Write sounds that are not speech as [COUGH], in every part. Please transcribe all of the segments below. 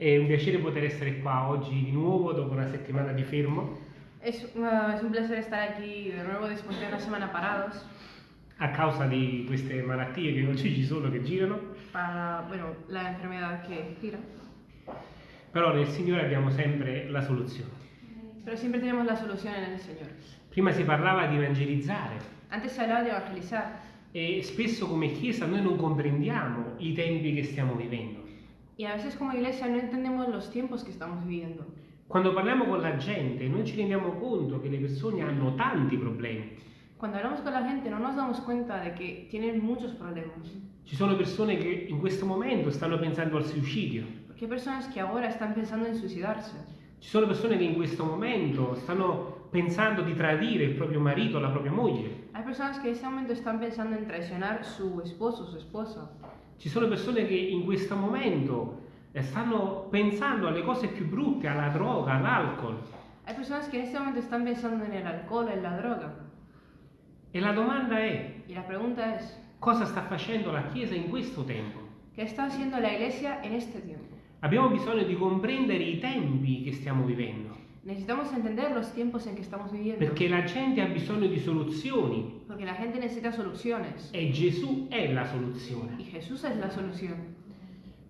È un piacere poter essere qua oggi di nuovo dopo una settimana di fermo Es, uh, es un placer estar aquí de nuevo después de una semana parados a causa di queste malattie che oggi ci sono, che girano, para, bueno, la enfermedad que gira. però nel Signore abbiamo sempre la soluzione. Pero siempre tenemos la solución en el Señor. Prima si parlava di evangelizzare Antes se hablaba de evangelizar e spesso come Chiesa noi non comprendiamo i tempi che stiamo vivendo. Y a veces como iglesia no entendemos los tiempos que estamos viviendo. Quando parliamo con la gente noi ci rendiamo conto che le persone hanno tanti problemi. Cuando hablamos con la gente no nos damos cuenta de que tienen muchos problemas. Ci sono persone che in questo momento stanno pensando al suicidio. Porque hay personas que ahora están pensando en suicidarse. Ci sono persone che in questo momento stanno pensando di tradire il proprio marito o la propria moglie. Hay personas que en este momento están pensando en traicionar su esposo o su esposa. Ci sono persone che in questo momento eh, stanno pensando alle cose più brutte, alla droga, all'alcol. Hay personas que en este momento están pensando en el alcohol, en la droga. E la domanda è, Y la pregunta es, cosa sta facendo la Chiesa in questo tempo? ¿qué está haciendo la iglesia en este tiempo? Abbiamo bisogno di comprendere i tempi che stiamo vivendo, Necesitamos entender los tiempos en que estamos viviendo. perché la gente ha bisogno di soluzioni Porque la gente necesita soluciones. e Gesù è la soluzione. Y Jesús es la solución.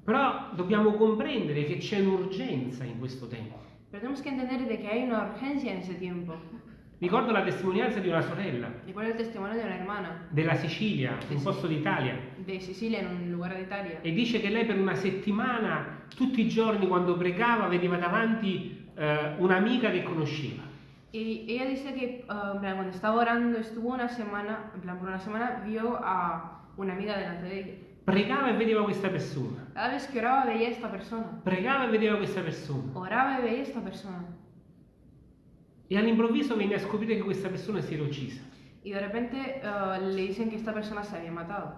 Però dobbiamo comprendere che c'è un'urgenza in questo tempo. Pero tenemos que entender de que hay una urgencia en ese tiempo. Ricordo la testimonianza di una sorella Recuerdo el testimonio de una hermana della Sicilia, un posto d'Italia, de Sicilia, en un lugar de Italia. e dice che lei per una settimana, tutti i giorni quando pregava, vedeva davanti eh, un'amica che conosceva. Y ella dice que uh, plan, cuando estaba orando estuvo una semana, en plan por una semana vio a una amiga delante de ella. Pregava e vedeva questa persona. Cada vez que oraba veía esta persona. Pregava e vedeva questa persona. Oraba y veía esta persona. E all'improvviso venne a scoprire che questa persona si era uccisa. Y de repente uh, le dicen que esta persona se había matado.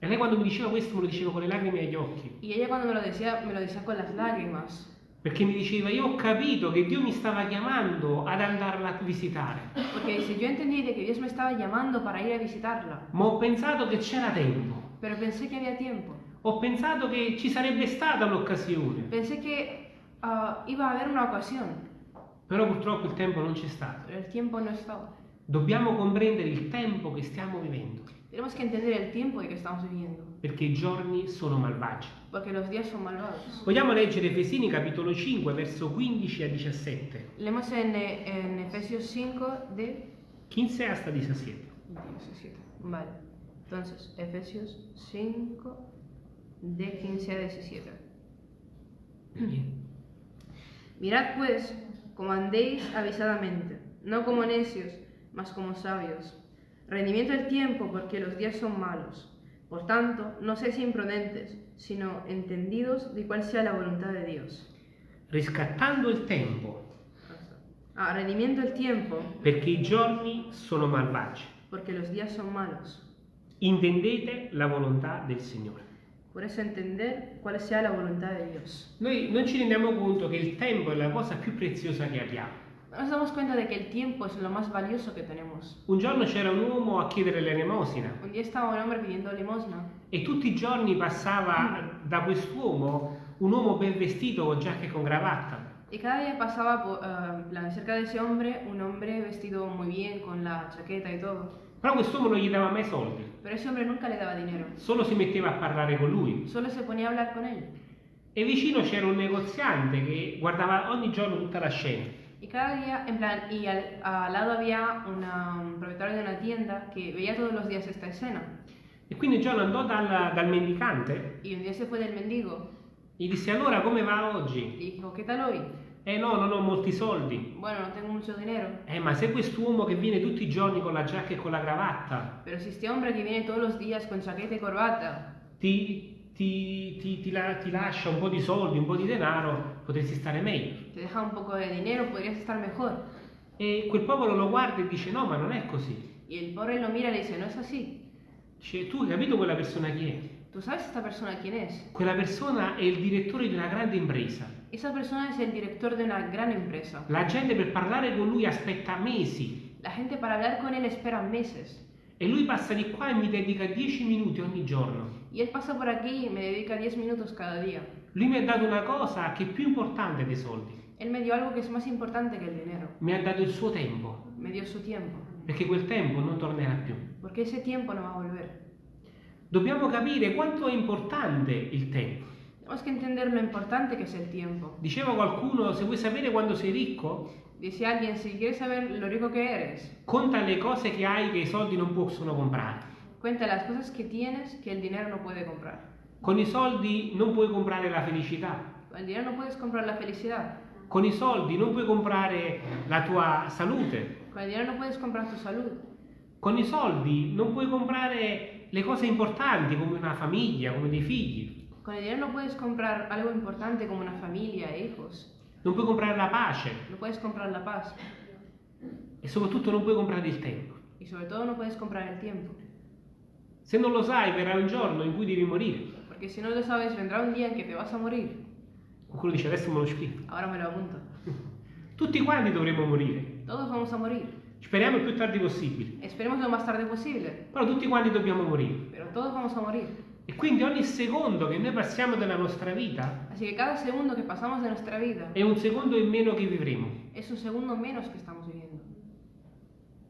E lei quando mi diceva questo me lo diceva con le lacrime agli occhi. Y ella cuando me lo decía, me lo decía con las lágrimas. Perché mi diceva, io ho capito che Dio mi stava chiamando ad andarla a visitare. Porque dice, yo entendí de que Dios me estaba llamando para ir a visitarla. Ma ho pensato che c'era tempo. Pero pensé que había tiempo. Ho pensato che ci sarebbe stata l'occasione. Pensé que uh, iba a haber una ocasión. Però purtroppo il tempo non c'è stato. Pero el tiempo no estaba. Dobbiamo comprendere il tempo che stiamo vivendo. Tenemos que entender el tiempo en que estamos viviendo. Perché i giorni sono malvagi. Porque los días son malvados. Vogliamo leggere Efesini capitolo 5 verso 15 a 17. Leemos en, eh, en Efesios 5 de 15 hasta 17. 17. Vale. Entonces, Efesios 5 de 15 a 17. Mirad pues como andéis avisadamente, no como necios, mas como sabios. Rendimiento del tiempo porque los días son malos. Por tanto, no seáis imprudentes, sino entendidos de cuál sea la voluntad de Dios. Riscattando il tempo, Ah, rendimiento del tiempo perché i giorni sono malvagi. porque los días son malos. Intendete la volontà del Signore. Por eso entender cuál sea la voluntad de Dios. Noi non ci rendiamo conto che il tempo è la cosa più preziosa che abbiamo. Nos damos cuenta de que el tiempo es lo más valioso que tenemos. Un giorno c'era un uomo a chiedere l'elemosina Un día estaba un hombre pidiendo limosna e tutti i giorni passava da quest'uomo un uomo ben vestito con giacca e con cravatta. y cada día pasaba por, eh, plan, cerca de ese hombre un hombre vestido muy bien con la chaqueta y todo. Però quest'uomo non gli dava mai soldi, Pero ese hombre nunca le daba dinero. solo si metteva a parlare con lui. Solo se ponía a hablar con él. E vicino c'era un negoziante che guardava ogni giorno tutta la scena. Y cada día, en plan, y al, al lado había una, un propietario de una tienda que veía todos los días esta escena. E quindi giorno andò dal, dal mendicante Y un día se fue del mendigo e gli disse allora come va y oggi? dijo, ¿qué tal hoy? Eh no, non ho molti soldi. Bueno, no tengo mucho dinero. Eh ma se quest'uomo che viene tutti i giorni con la giacca e con la cravatta Pero si este hombre que viene todos los días con chaqueta y corbata ti, ti, ti, ti la- ti lascia un po' di soldi, un po' di denaro, potresti stare meglio. Te deja un poco de dinero, podrías estar mejor. E quel popolo lo guarda e dice no, ma non è così. Y el pobre lo mira y le dice, no es así. Dice tu hai capito quella persona chi è? ¿Tú sabes esta persona quién es? Quella persona è il direttore di una grande impresa. Esa persona es el director de una gran empresa. La gente per parlare con lui aspetta mesi La gente para hablar con él espera meses. e lui passa di qua e mi dedica 10 minuti ogni giorno. Y él pasa por aquí y me dedica 10 minutos cada día. Lui mi ha dato una cosa che è più importante dei soldi. Él me dio algo que es más importante que el dinero. Mi ha dato il suo tempo, Me dio su tiempo. perché quel tempo non tornerà più. Porque ese tiempo no va a volver. Dobbiamo capire quanto è importante il tempo. Tenemos que entender lo importante que es el tiempo. Diceva qualcuno, se vuoi sapere quando sei ricco, Dice alguien, si quieres saber lo rico que eres, conta le cose che hai che i soldi non possono comprare. cuenta las cosas que tienes que el dinero no puede comprar. Con i soldi non puoi comprare la felicità. Con el dinero no puedes comprar la felicidad. Con i soldi non puoi comprare la tua salute. Con el dinero no puedes comprar tu salud. Con i soldi non puoi comprare le cose importanti come una famiglia, come dei figli. Con el dinero no puedes comprar algo importante como una familia e hijos. Non puoi comprare la pace No puedes comprar la paz. e soprattutto non puoi comprare il tempo. Y sobre todo no puedes comprar el tiempo. Se non lo sai, verrà un giorno in cui devi morire. Porque si no lo sabes, vendrá un día en que te vas a morir. Qualcuno dice adesso me lo scrivo. Ahora me lo apunto. [LAUGHS] Tutti quanti dovremo morire. Todos vamos a morir. Speriamo il più tardi possibile. Esperemos lo más tarde posible. Però tutti quanti dobbiamo morire. Pero todos vamos a morir. E quindi ogni secondo che noi passiamo della nostra vita Así que cada segundo que pasamos de nuestra vida è un secondo in meno che vivremo. es un segundo menos que estamos viviendo.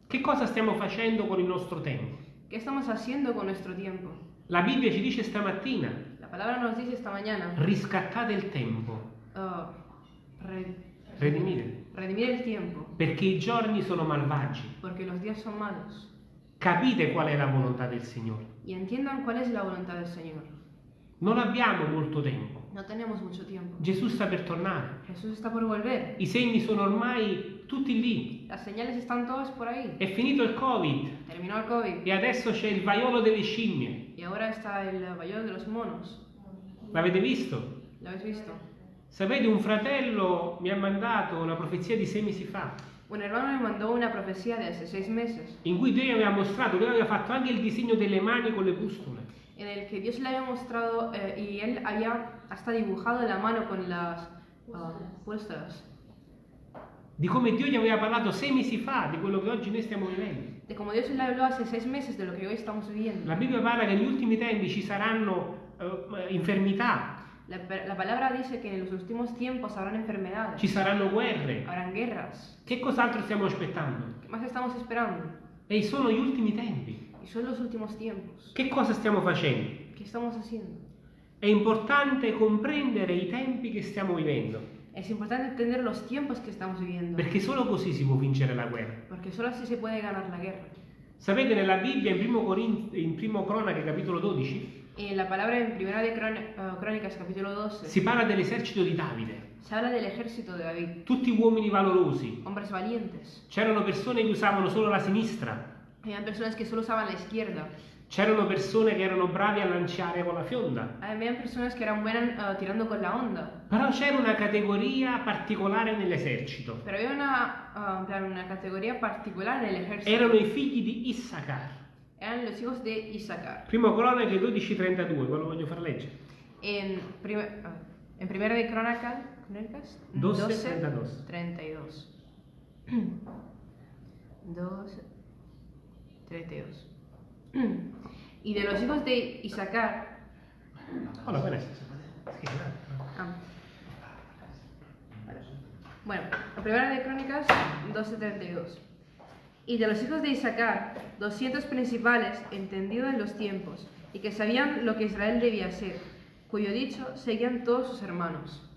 Che cosa stiamo facendo con il nostro tempo? ¿Qué estamos haciendo con nuestro tiempo? La Bibbia ci dice stamattina, palabra nos dice esta mañana, riscattate il tempo, uh, re- redimite, redimir el tiempo, perché i giorni sono malvagi. porque los días son malos. Capite qual è la volontà del Signore. Y entiendan cuál es la voluntad del Señor. Non abbiamo molto tempo. No tenemos mucho tiempo. Gesù sta per tornare. Jesús está por volver. I segni sono ormai tutti lì. Las señales están todas por ahí. È finito il Covid Terminó el COVID e adesso c'è il vaiolo delle scimmie. y ahora está el vallado de los monos. L'avete visto? ¿Lo habéis visto? Sapete, un fratello mi ha mandato una profezia di sei mesi fa, Un hermano me mandó una profecía de hace seis meses in cui Dio aveva mostrato, lui aveva fatto anche il disegno delle mani con le pustole. el que Dios le había mostrado eh, y él había hasta dibujado la mano con las ah, puestas. Di come Dio gli aveva parlato sei mesi fa di quello che oggi noi stiamo vivendo. De como Dios le habló hace seis meses de lo que hoy estamos viviendo. La Bibbia parla che negli ultimi tempi ci saranno eh, infermità, La, la palabra dice que en los últimos tiempos habrán enfermedades, ci saranno guerre. habrán guerras. Che cos'altro stiamo aspettando? ¿Qué más estamos esperando? E sono gli ultimi tempi. Y son los últimos tiempos. Che cosa stiamo facendo? ¿Qué estamos haciendo? È importante comprendere i tempi che stiamo vivendo, Es importante entender los tiempos que estamos viviendo, perché solo così si può vincere la guerra. porque solo así se puede ganar la guerra. Sapete, nella Bibbia, in primo, Corin- in primo Cronache, capitolo 12, En la palabra en Primera de Crón- eh, Crónicas, capítulo 12, si parla dell'esercito di Davide. se habla del ejército de David, Tutti uomini valorosi. hombres valientes. C'erano persone che usavano solo la sinistra. Habían personas que solo usaban la izquierda. C'erano persone che erano bravi a lanciare con la fionda. Habían personas que eran buenas eh, tirando con la onda. Però c'era una categoria particolare nell'esercito. Pero había una, plan, una en el ejército. Erano i figli di Issachar. Eran los hijos de Isaacar. Primo Cronache 12:32, quello voglio far leggere. En, prime- ah, en Primera de Crónicas 12, 32. 32. 12, 32. Y de los hijos de Isaacar, Hola, buenas. ah, bueno, la primera de Crónicas 12:32. Y de los hijos de Isaacar, 200 principales, entendidos en los tiempos, y que sabían lo que Israel debía ser, cuyo dicho seguían todos sus hermanos.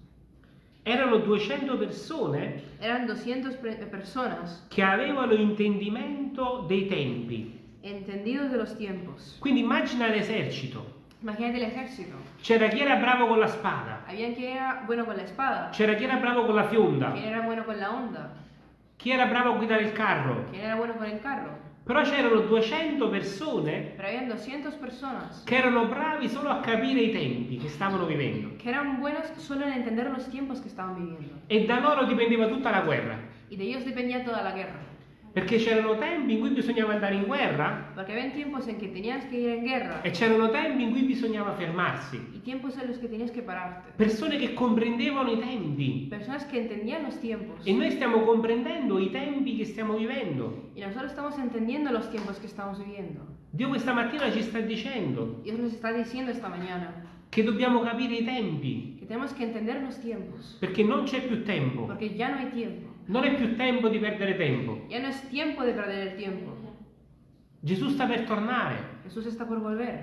Erano 200 persone Eran 200 pre- personas che avevano intendimento dei tempi. Entendidos de los tiempos. Quindi immagina l'esercito. Imagínate el ejército. C'era chi era bravo con la spada, Había quien era bueno con la espada, c'era chi era bravo con la fionda, quien era bueno con la onda, chi era bravo a guidare il carro. quien era bueno con el carro. Però c'erano 200 persone Pero habían 200 personas che erano bravi solo a capire i tempi che stavano vivendo. que eran buenas solo en entender los tiempos que estaban viviendo. E da loro dipendeva tutta la guerra. Y de ellos dependía toda la guerra. Perché c'erano tempi in cui bisognava andare in guerra Porque habían tiempos en que tenías que ir en guerra e c'erano tempi in cui bisognava fermarsi. y tiempos en los que tenías que pararte. Persone che comprendevano i tempi. Personas que entendían los tiempos. E noi stiamo comprendendo i tempi che stiamo vivendo. Y nosotros estamos entendiendo los tiempos que estamos viviendo. Dio questa mattina ci sta dicendo Dios nos está diciendo esta mañana che dobbiamo capire i tempi. que que tenemos que entender los tiempos, perché non c'è più tempo. porque ya no hay tiempo. Non è più tempo di perdere tempo. Ya no es tiempo de perder tiempo. Gesù sta per tornare.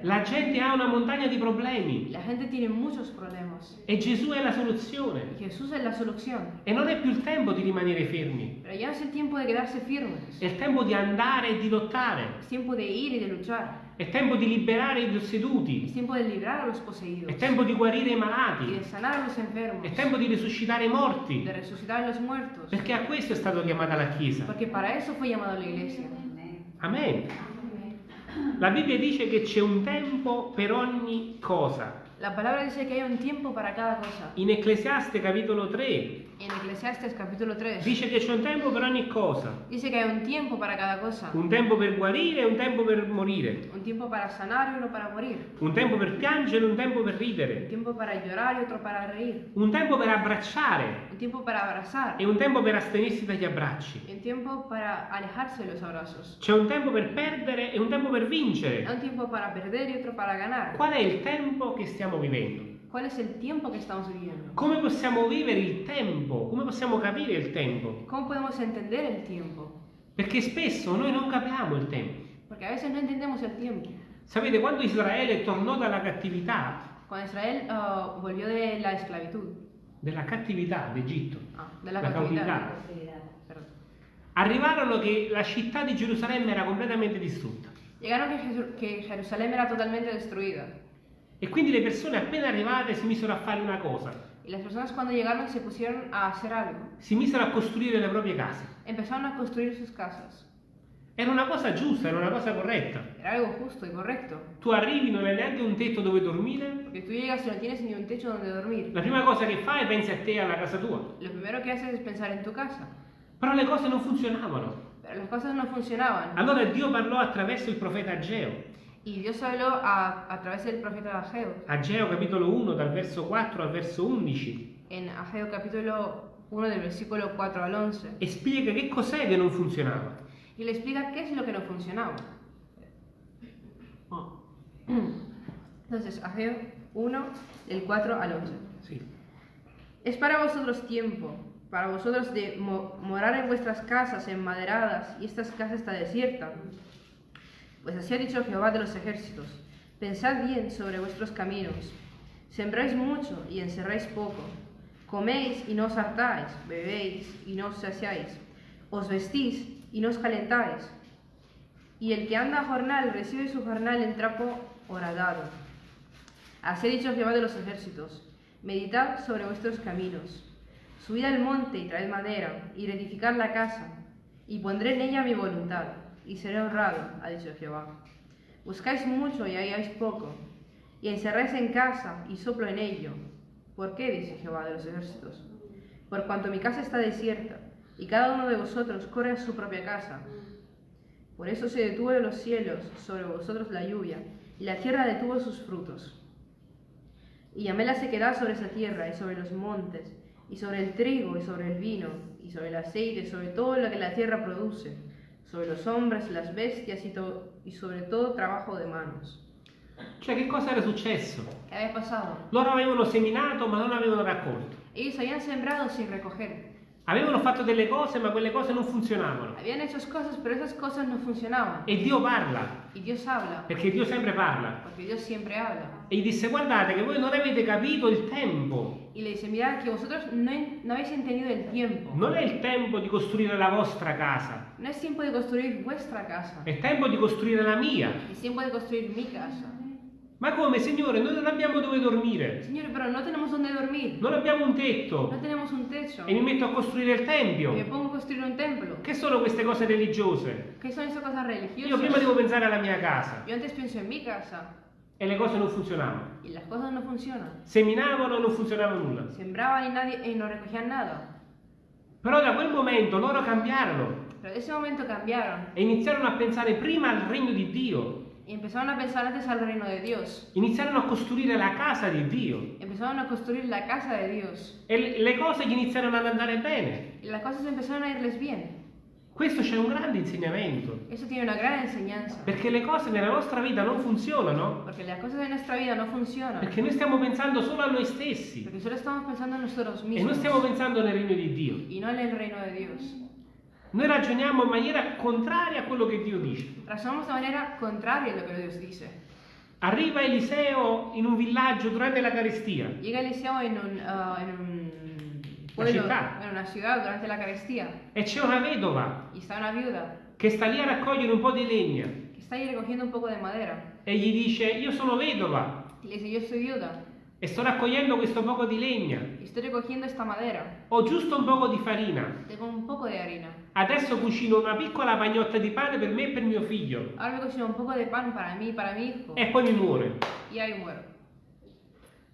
La gente ha una montagna di problemi La gente tiene muchos problemas. e Gesù è la soluzione. E non è più il tempo di rimanere fermi, è il tempo di andare e di lottare, È tempo di liberare i posseduti, Es tiempo de librar a los poseídos. è tempo di guarire i Y de malati, sanar a los enfermos. è tempo di risuscitare i morti, De resucitar a los muertos. perché a questo è stata chiamata la Chiesa. Porque para eso fue llamado la iglesia. Amen. La Bibbia dice che c'è un tempo per ogni cosa. La palabra dice que hay un tiempo para cada cosa. In Ecclesiaste capitolo 3 En Eclesiastes capítulo 3 dice che c'è un tempo per ogni cosa. dice que hay un tiempo para cada cosa. Un tempo per guarire e un tempo per morire. Un tiempo para sanar y uno para morir. Un tempo per piangere e un tempo per Un ridere. tiempo para llorar y otro para reír. Un tempo per abbracciare Un tiempo para abrazar. e un tempo per astenersi dagli abbracci. Un tiempo para alejarse de los abrazos. C'è un tempo per perdere e un tempo per Hay vincere. un tiempo para perder y otro para ganar. Qual è il tempo che stiamo vivendo? ¿Cuál es el tiempo que estamos viviendo? Come possiamo vivere il tempo? Come possiamo capire il tempo? ¿Cómo podemos entender el tiempo? Perché spesso noi non capiamo il tempo. Porque a veces no entendemos el tiempo. Sapete, quando Israele tornò dalla cattività, Cuando Israel ah, volvió de la esclavitud, della cattività d'Egitto, ah, de la cautividad, cautividad. perdón. arrivarono che la città di Gerusalemme era completamente distrutta. llegaron que, Jesu- que Jerusalén era totalmente destruida. E quindi le persone appena arrivate si misero a fare una cosa, Y las personas cuando llegaron se pusieron a hacer algo. si misero a costruire le proprie case. Empezaron a construir sus casas. Era una cosa giusta, era una cosa corretta. Era algo justo y correcto. Tu arrivi, non hai neanche un tetto dove dormire, Porque tú llegas y no tienes ni un techo donde dormir. la prima cosa che fai è pensi a te e alla casa tua. Lo primero que haces es pensar en tu casa. Però le cose non funzionavano. Pero las cosas no funcionaban. Allora Dio parlò attraverso il profeta Ageo. Y Dios habló a, a través del profeta Ageo. Ageo capitolo 1 dal verso 4 al verso 11 En Ageo capítulo 1 del versículo 4 al 11. e spiega che cos'è che non funzionava. Y le explica qué es lo que no funcionaba. Entonces, Ageo 1 del 4 al 11. Sì. Es para vosotros tiempo, para vosotros de mo- morar en vuestras casas enmaderadas, y esta casa está desierta. Pues así ha dicho Jehová de los ejércitos, pensad bien sobre vuestros caminos, sembráis mucho y encerráis poco, coméis y no os hartáis, bebéis y no os saciáis, os vestís y no os calentáis. Y el que anda a jornal recibe su jornal en trapo horadado. Así ha dicho Jehová de los ejércitos, meditad sobre vuestros caminos, subid al monte y traed madera, y reedificad la casa, y pondré en ella mi voluntad, y seré honrado, ha dicho Jehová. Buscáis mucho y halláis poco, y encerráis en casa y soplo en ello. ¿Por qué? dice Jehová de los ejércitos. Por cuanto mi casa está desierta, y cada uno de vosotros corre a su propia casa. Por eso se detuvo de los cielos sobre vosotros la lluvia, y la tierra detuvo sus frutos. Y llamé la sequedad sobre esa tierra y sobre los montes, y sobre el trigo y sobre el vino, y sobre el aceite, y sobre todo lo que la tierra produce, sobre los hombres, las bestias y, to- y sobre todo trabajo de manos. Cioè, che cosa era successo? ¿Qué había pasado? Loro avevano seminato ma non avevano raccolto. Ellos habían sembrado sin recoger. Avevano fatto delle cose ma quelle cose non funzionavano. Habían hecho cosas, pero esas cosas no funcionaban. E Dio parla, Y Dios habla, perché Dio sempre parla. porque Dios siempre habla. E gli disse guardate che voi non avete capito il tempo. Y le dice, mirad que vosotros no, en- no habéis entendido el tiempo. Non è il tempo di costruire la vostra casa, No es tiempo de construir vuestra casa, è tempo di costruire la mia. es tiempo de construir mi casa. Ma come, Signore? Noi non abbiamo dove dormire, Señor, pero no tenemos dónde dormir, non abbiamo un tetto tenemos un techo. e mi metto a costruire il Y me tempio. pongo a construir un templo. Che sono queste cose religiose? ¿Qué son esas cosas Io prima devo pensare alla mia casa Yo antes pienso en mi casa e le cose non funzionavano. y las cosas no funcionan. Seminavano e non funzionava nulla. Sembraban y, nadie, y no recogían nada. Però da quel momento loro cambiarono Pero de ese momento cambiaron e iniziarono a pensare prima al regno di Dio, y empezaron a pensar antes al reino de Dios. iniziarono a costruire la casa di Dio Empezaron a construir la casa de Dios. e le- le cose gli iniziarono ad andare bene. Y las cosas empezaron a irles bien. Questo c'è un grande insegnamento, Eso tiene una gran enseñanza. perché le cose nella nostra vita non funzionano, Porque las cosas de nuestra vida no funcionan. perché noi stiamo pensando solo a noi stessi Porque solo estamos pensando en nosotros e non mismos. stiamo pensando nel regno di Dio. Y no en el reino de Dios. Noi ragioniamo in maniera contraria a quello che Dio dice. Razonamos de manera contraria a lo que Dios dice. Arriva Eliseo in un villaggio durante la carestia Llega Eliseo en un, ah, en un pueblo, ciudad. en una ciudad durante la Eucaristía e c'è una vedova una che sta lì a raccogliere un po' di legna que está ahí recogiendo un poco de madera. e gli dice io sono vedova dice, yo soy viuda e sto raccogliendo questo poco di legna, y estoy recogiendo esta madera. ho giusto un poco di farina, Tengo un poco de harina. adesso cucino una piccola pagnotta di pane per me e per mio figlio Ahora me cocino un poco de pan para mí y para mi hijo. e poi mi muore. Y ahí muero.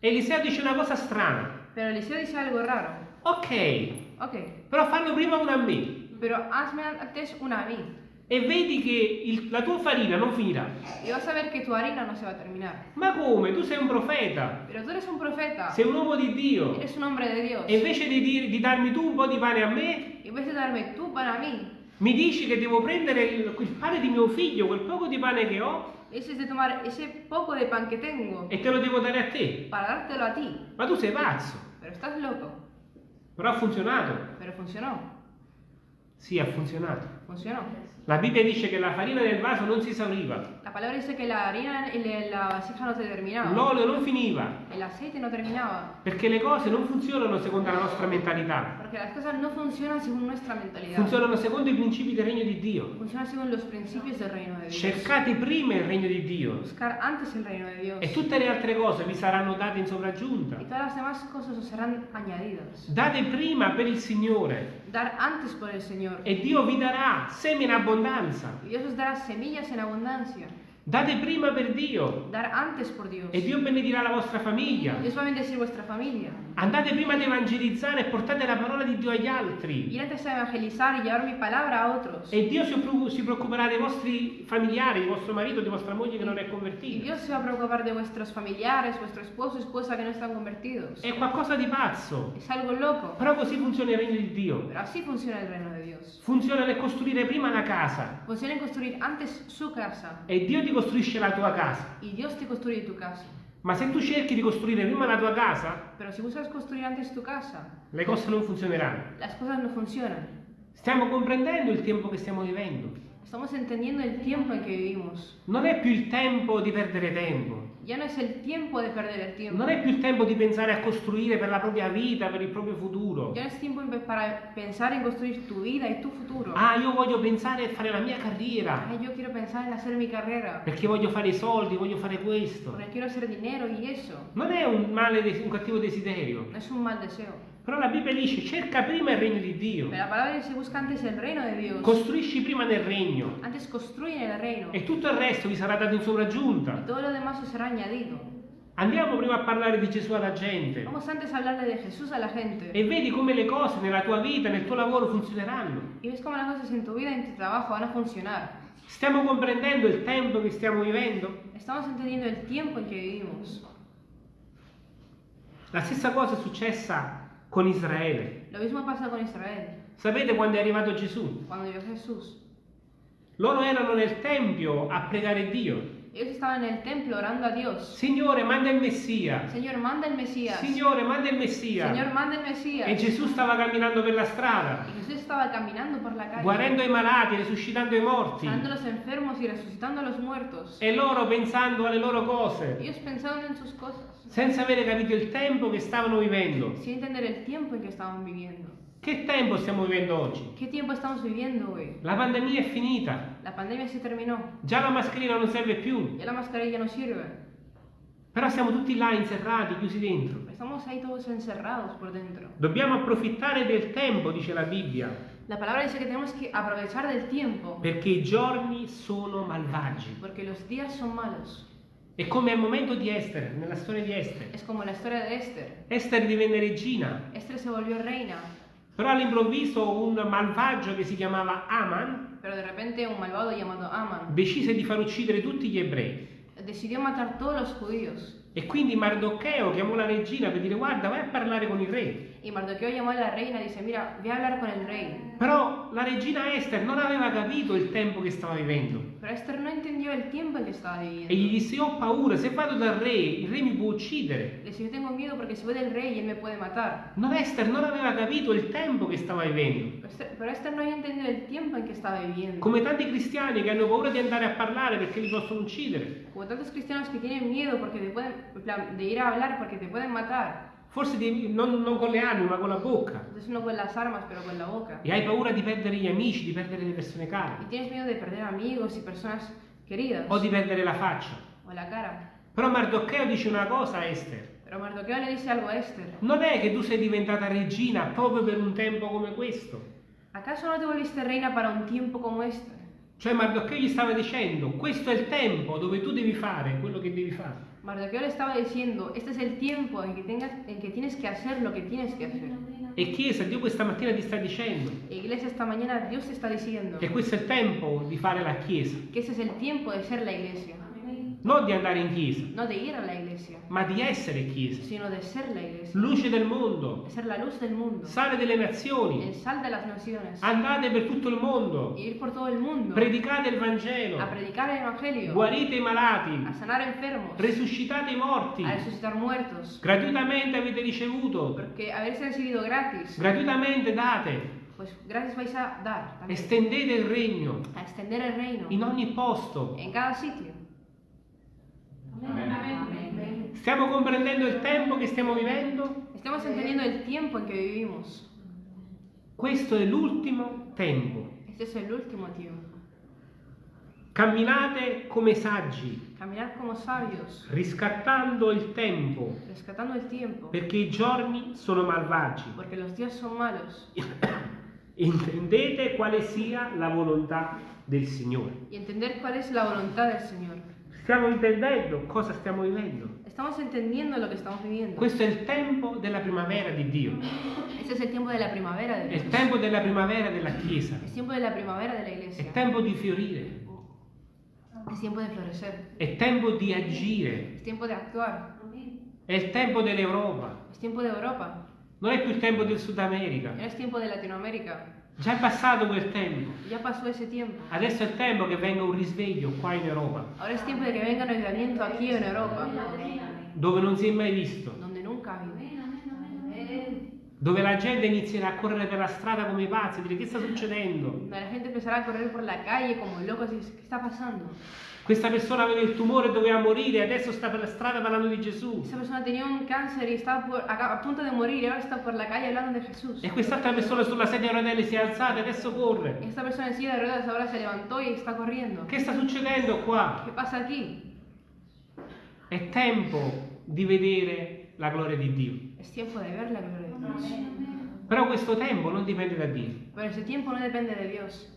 Eliseo dice una cosa strana, Pero Eliseo dice algo raro. Ok, Ok, però fanno prima una a me pero hazme antes una a mí. e vedi che il- la tua farina non finirà. Y vas a ver que tu harina no se va a terminar. Ma come? Tu sei un profeta, Pero tú eres un profeta. sei un uomo di Dio Eres un hombre de Dios. e invece di, dir- di darmi tu un po' di pane a me, Y en vez de darme tú para mí, mi dici che devo prendere il, il pane di mio figlio, quel poco di pane che ho, ese es de tomar ese poco de pan que tengo e te lo devo dare a te. para dártelo a ti. Ma tu sei pazzo. Pero estás loco. Però ha funzionato. Pero funcionó. Sì, ha funzionato. Funcionó. La Bibbia dice che la farina del vaso non si esauriva, La palabra dice que la harina en la vasija no se terminaba. l'olio non finiva, El aceite no terminaba. perché le cose non funzionano secondo la nostra mentalità, Porque las cosas no funcionan según nuestra mentalidad. funzionano secondo i principi del regno di Dio. Funcionan según los principios del reino de Dios. Cercate prima il regno di Dio Buscar antes el reino de Dios. e tutte le altre cose vi saranno date in sopraggiunta. Y todas las demás cosas os serán añadidas. Date prima per il Signore Dar antes por el Señor. e Dio vi darà semi in abbondanza. Y Dios os dará semillas en abundancia. Date prima per Dio Dar antes por Dios. e Dio benedirà la vostra famiglia. Dios va a bendecir vuestra familia. Andate prima ad evangelizzare e portate la parola di Dio agli altri. Ir antes a evangelizar y llevar mi palabra a otros. E Dio si, preoccu- si preoccuperà dei vostri familiari, di vostro marito, di vostra moglie che non è convertita. Dios se va a preocupar de vuestros familiares, vuestro esposo, esposa que no están convertidos. È qualcosa di pazzo. Es algo loco. Però così funziona il regno di Dio. Pero así funciona el reino de Dios. Funziona nel costruire prima la casa Funciona en construir antes su casa. e Dio ti costruisce la tua casa. Y Dios te construye tu casa. Ma se tu cerchi di costruire prima la tua casa, Pero si buscas construir antes tu casa, le cose non funzioneranno. las cosas no funcionan. Stiamo comprendendo il tempo che stiamo vivendo. Estamos entendiendo el tiempo en que vivimos. Non è più il tempo di perdere tempo. Ya no es el tiempo de perder el tiempo. Non è più il tempo di pensare a costruire per la propria vita, per il proprio futuro. Ya no es tiempo para pensar en construir tu vida y tu futuro. Ah, io voglio pensare a fare la mia carriera, Ay, yo quiero pensar en hacer mi carrera. perché voglio fare i soldi, voglio fare questo. Porque quiero hacer dinero y eso. Non è un male, un cattivo desiderio. No es un mal deseo. Però la Bibbia dice cerca prima il regno di Dio. Pero la palabra dice busca antes el reino de Dios. Costruisci prima nel regno Antes construyen el reino. e tutto il resto vi sarà dato in sopraggiunta. Y todo lo demás os será añadido. Andiamo prima a parlare di Gesù alla gente Vamos antes a hablarle de Jesús a la gente. e vedi come le cose nella tua vita, nel tuo lavoro funzioneranno. Y ves cómo las cosas en tu vida en tu trabajo van a funcionar. Stiamo comprendendo il tempo che stiamo vivendo? Estamos entendiendo el tiempo en que vivimos. La stessa cosa è successa con Israele. Lo mismo pasa con Israel. Sapete quando è arrivato Gesù? Cuando llegó Jesús. Loro erano nel Tempio a pregare Dio. Ellos estaban en el templo orando a Dios. Signore, manda il Messia. Señor, manda el Mesías. Signore, manda il Messia. Señor, manda el Mesías. E Gesù stava camminando per la strada, Y Jesús estaba caminando por la calle. guarendo i malati, risuscitando i morti. sanando los enfermos y resucitando a los muertos. E loro pensando alle loro cose, Ellos pensando en sus cosas. senza avere capito il tempo che stavano vivendo. Sin entender el tiempo en que estaban viviendo. Che tempo stiamo vivendo oggi? ¿Qué tiempo estamos viviendo hoy? La pandemia è finita, La pandemia se terminó. già la mascherina non serve più, Ya la mascarilla no sirve. però siamo tutti là inserrati, chiusi dentro. Estamos ahí todos encerrados por dentro. Dobbiamo approfittare del tempo, dice la Bibbia, La palabra dice que tenemos que aprovechar del tiempo. perché i giorni sono malvagi. Porque los días son malos. È come al momento di Esther, nella storia di Esther. Es como la historia de Esther. Esther divenne regina, Esther se volvió reina. Però all'improvviso un malvagio che si chiamava Aman Aman decise di far uccidere tutti gli ebrei decidió matar todos los judíos. E quindi Mardocheo chiamò la regina per dire guarda vai a parlare con il re. Y Mardoqueo llamó a la reina y dice, mira, ve a hablar con el rey. Però la regina Esther non aveva capito il tempo che stava vivendo. Pero Esther no entendió el tiempo en que estaba E gli viviendo. disse ho paura, se vado dal re, il re mi può uccidere. Le dice, yo tengo miedo porque si voy del rey, él me puede matar. No, Esther non aveva capito il tempo che stava vivendo. Pero Esther, pero Esther no había entendido el tiempo en que estaba viviendo. Come tanti cristiani che hanno paura di andare a parlare perché li possono uccidere. Como tantos cristianos que tienen miedo porque te pueden, en plan, de ir a hablar porque te pueden matar. Forse di- non, non con le armi, ma con la bocca. Armas. E hai paura di perdere gli amici, di perdere le persone care. O di perdere la faccia. O la cara. Però Mardocheo dice una cosa a Esther. Algo a Esther. Non è che tu sei diventata regina proprio per un tempo come questo. ¿Acaso no te volviste reina para un tiempo como este? Cioè Mardocheo gli stava dicendo, questo è il tempo dove tu devi fare quello che devi fare. Mardoqueo le estaba diciendo, este es el tiempo en que, tengas, en que tienes que hacer lo que tienes que hacer. E Chiesa, Dio questa mattina ti sta dicendo E Iglesia, esta mañana Dios te está diciendo che questo è il tempo di fare la Chiesa. que ese es el tiempo de ser la Iglesia. Non di andare in Chiesa, No de ir a la Iglesia, ma di essere Chiesa. sino de ser la Iglesia. Luce del mondo, ser la luz del mundo. sale delle El nazioni. sal de las naciones. Andate per tutto il mondo, ir por todo el mundo. predicate il Vangelo, A predicar el Evangelio. guarite i malati, A sanar enfermos. resuscitate i morti. A resucitar muertos. Gratuitamente avete ricevuto, Porque habéis recibido gratis. gratuitamente date. Pues gratis vais a dar. también. Estendete il regno A extender el reino. in ogni posto. En cada sitio. Stiamo comprendendo il tempo che stiamo vivendo? Estamos entendiendo el tiempo en que vivimos. Questo è l'ultimo tempo. Este es el último tiempo. Camminate come saggi, riscattando il tempo, rescatando el tiempo, perché i giorni sono malvagi. porque los días son malos. [COUGHS] Intendete quale sia la volontà del Signore. Y entender cuál es la voluntad del Señor. Stiamo intendendo cosa stiamo vivendo. Estamos entendiendo lo que estamos viviendo. Questo è il tempo della primavera di Dio, Este es el tiempo de la primavera de è il Dios. tempo della primavera della Chiesa, Es tiempo de la primavera de la è tempo di fiorire, Es tiempo de florecer. è tempo di agire, Es tiempo de actuar. è il tempo dell'Europa, Es tiempo de Europa. non è più il tempo del Sud America, No es tiempo de Latinoamérica. Già è passato quel tempo. Adesso è il tempo che venga un risveglio qua in Europa, Ahora es tiempo de que venga un avivamiento aquí en Europa, dove non si è mai visto, dove la gente inizierà a correre per la strada come pazzi, dire che sta succedendo? La gente empezará a correr por la calle y dice, ¿qué está pasando? Questa persona aveva il tumore e doveva morire, adesso sta per la strada parlando di Gesù. Esa persona tenía un cáncer y estaba por- a, a punto de morir y ahora está por la calle hablando de Jesús. E quest'altra persona sulla sedia a rotelle si è alzata e adesso corre. Esta persona en silla de ruedas ahora se levantó y está corriendo. Che sta succedendo qua? ¿Qué pasa aquí? È tempo di vedere la gloria di Dio. Es tiempo de ver la gloria de Dios. Però questo tempo non dipende da Dio. Pero ese tiempo no depende de Dios.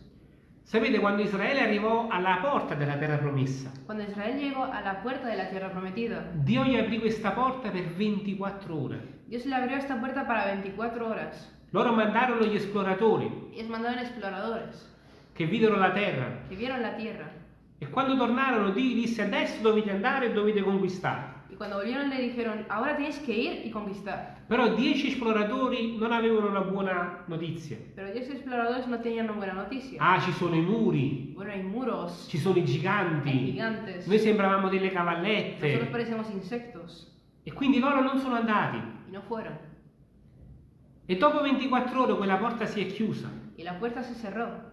Sapete quando Israele arrivò alla porta della terra promessa? Cuando Israel llegó a la puerta de la tierra prometida, Dio gli aprì questa porta per 24 ore. Dios le abrió esta puerta para 24 horas. Loro mandarono gli esploratori Ellos mandaron exploradores che videro la terra que vieron la tierra. e quando tornarono Dio disse adesso dovete andare e dovete conquistare. Y cuando volvieron le dijeron, ahora tenéis que ir y conquistar. Però 10 esploratori non avevano una buona notizia. Pero ellos exploradores no tenían una buena noticia. Ah, ci sono i muri, Bueno, hay muros, ci sono i hay giganti, gigantes. noi sembravamo delle Nosotros cavallette parecemos insectos. e quindi loro non sono andati. Y no fueron. E dopo 24 ore quella porta si è chiusa. Y la puerta se cerró.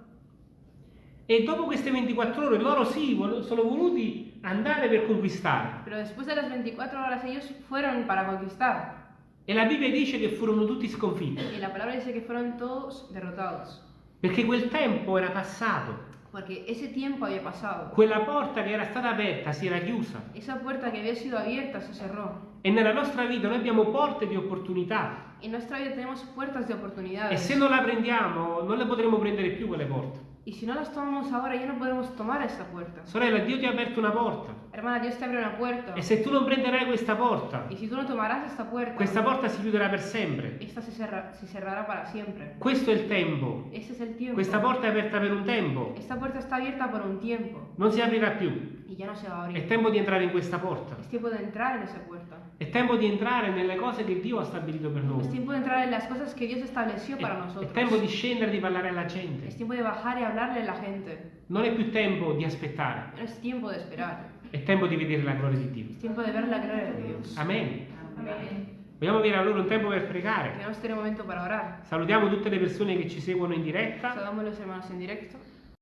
E dopo queste 24 ore loro sì, vol- sono voluti andare per conquistare. Pero después de las 24 horas ellos fueron para conquistar. E la Bibbia dice che furono tutti sconfitti, Y la palabra dice que fueron todos derrotados. perché quel tempo era passato. Porque ese tiempo había pasado. Quella porta che era stata aperta si era chiusa. Esa puerta que había sido abierta se cerró. E nella nostra vita noi abbiamo porte di opportunità. En nuestra vida tenemos puertas de E oportunidades. se non la prendiamo, non le potremo prendere più quelle porte. Y si no las tomamos ahora, ya no podemos tomar esta puerta. Sorella, Dio ti ha aperto una porta. Hermana, Dios te abre una puerta. E se tu non prenderai questa porta, Y si tú no tomarás esta puerta, questa porta si chiuderà per sempre. esta se, cerra- se cerrará para siempre. Questo è il tempo. Ese es el tiempo. Questa porta è aperta per un tempo. Esta puerta está abierta por un tiempo Non si aprirà più. y ya no se va a È abrir. tempo di entrare in questa porta. Es tiempo de entrar en esa puerta. È tempo di entrare nelle cose che Dio ha stabilito per Es noi. tiempo de entrar en las cosas que Dios estableció È, para è nosotros. tempo di scendere e di parlare alla gente. Es tiempo de bajar y hablarle a la gente. Non è più tempo di aspettare, No es tiempo de esperar. è tempo di vedere la gloria di Dio. Es tiempo de ver la gloria de Dios. Amen. Amén. Vogliamo avere allora un tempo per pregare. Salutiamo tutte le persone che ci seguono in diretta